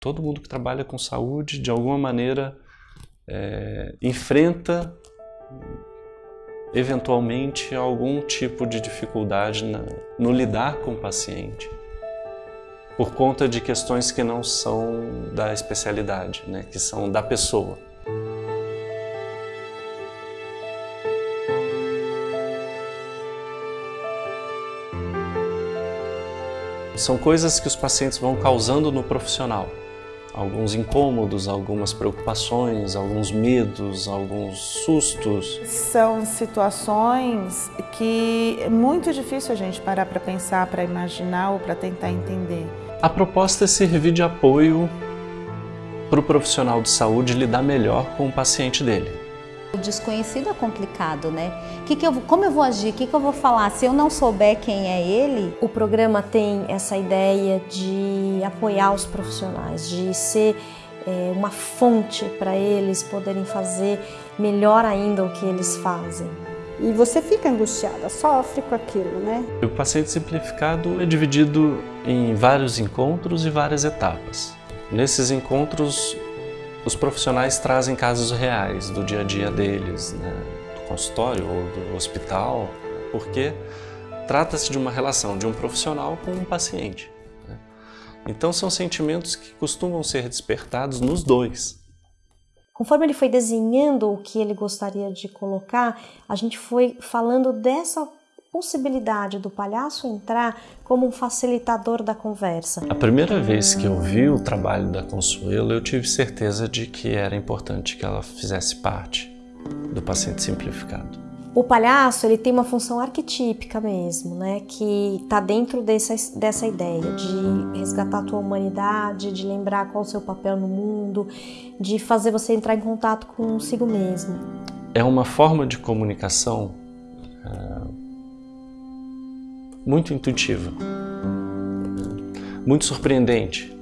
Todo mundo que trabalha com saúde, de alguma maneira, é, enfrenta eventualmente algum tipo de dificuldade na, no lidar com o paciente por conta de questões que não são da especialidade, né, que são da pessoa. São coisas que os pacientes vão causando no profissional. Alguns incômodos, algumas preocupações, alguns medos, alguns sustos. São situações que é muito difícil a gente parar para pensar, para imaginar ou para tentar entender. A proposta é servir de apoio para o profissional de saúde lidar melhor com o paciente dele. O desconhecido é complicado, né? Que que eu, como eu vou agir? O que, que eu vou falar? Se eu não souber quem é ele... O programa tem essa ideia de apoiar os profissionais, de ser é, uma fonte para eles poderem fazer melhor ainda o que eles fazem. E você fica angustiada, sofre com aquilo, né? O paciente simplificado é dividido em vários encontros e várias etapas. Nesses encontros, os profissionais trazem casos reais do dia a dia deles, né, do consultório ou do hospital, porque trata-se de uma relação de um profissional com um paciente. Né? Então são sentimentos que costumam ser despertados nos dois. Conforme ele foi desenhando o que ele gostaria de colocar, a gente foi falando dessa possibilidade do palhaço entrar como um facilitador da conversa. A primeira vez que eu vi o trabalho da Consuelo, eu tive certeza de que era importante que ela fizesse parte do paciente simplificado. O palhaço ele tem uma função arquetípica mesmo, né? Que está dentro dessa, dessa ideia de resgatar a tua humanidade, de lembrar qual é o seu papel no mundo, de fazer você entrar em contato consigo mesmo. É uma forma de comunicação uh, muito intuitiva, muito surpreendente,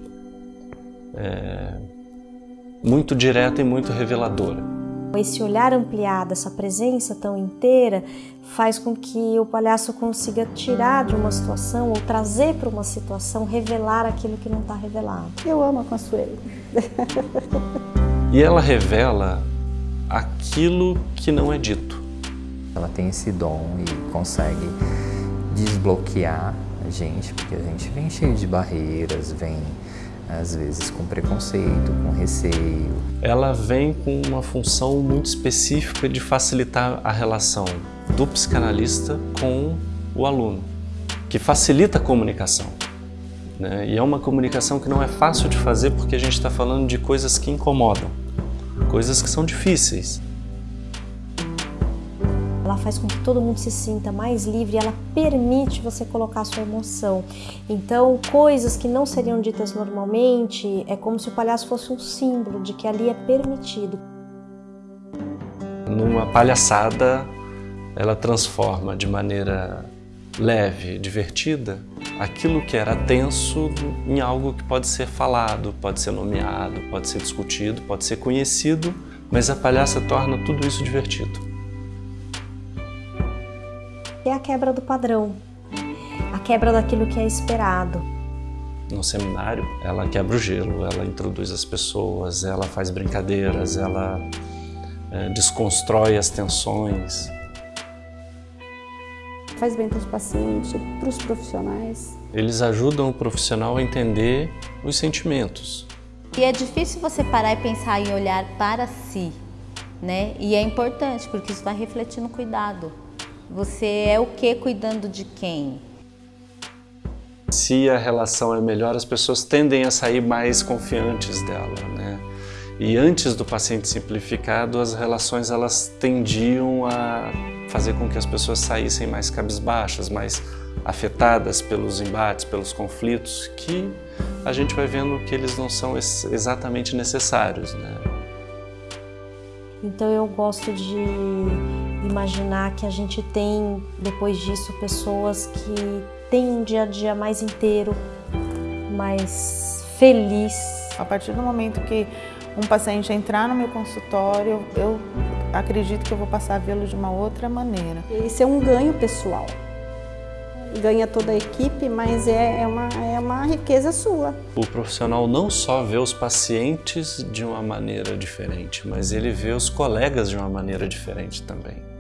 é, muito direta e muito reveladora. Esse olhar ampliado, essa presença tão inteira, faz com que o palhaço consiga tirar de uma situação ou trazer para uma situação, revelar aquilo que não está revelado. Eu amo a Consuelo. e ela revela aquilo que não é dito. Ela tem esse dom e consegue desbloquear a gente, porque a gente vem cheio de barreiras, vem às vezes com preconceito, com receio. Ela vem com uma função muito específica de facilitar a relação do psicanalista com o aluno, que facilita a comunicação. Né? E é uma comunicação que não é fácil de fazer porque a gente está falando de coisas que incomodam, coisas que são difíceis. Ela faz com que todo mundo se sinta mais livre, ela permite você colocar a sua emoção. Então, coisas que não seriam ditas normalmente, é como se o palhaço fosse um símbolo de que ali é permitido. Numa palhaçada, ela transforma de maneira leve, divertida, aquilo que era tenso em algo que pode ser falado, pode ser nomeado, pode ser discutido, pode ser conhecido, mas a palhaça torna tudo isso divertido é a quebra do padrão, a quebra daquilo que é esperado. No seminário, ela quebra o gelo, ela introduz as pessoas, ela faz brincadeiras, ela é, desconstrói as tensões. Faz bem para os pacientes, para os profissionais. Eles ajudam o profissional a entender os sentimentos. E é difícil você parar e pensar em olhar para si, né? E é importante, porque isso vai refletir no cuidado. Você é o que cuidando de quem? Se a relação é melhor, as pessoas tendem a sair mais confiantes dela, né? E antes do paciente simplificado, as relações elas tendiam a fazer com que as pessoas saíssem mais cabisbaixas, mais afetadas pelos embates, pelos conflitos, que a gente vai vendo que eles não são exatamente necessários, né? Então eu gosto de imaginar que a gente tem, depois disso, pessoas que têm um dia a dia mais inteiro, mais feliz. A partir do momento que um paciente entrar no meu consultório, eu acredito que eu vou passar a vê-lo de uma outra maneira. Esse é um ganho pessoal. Ganha toda a equipe, mas é, é, uma, é uma riqueza sua. O profissional não só vê os pacientes de uma maneira diferente, mas ele vê os colegas de uma maneira diferente também.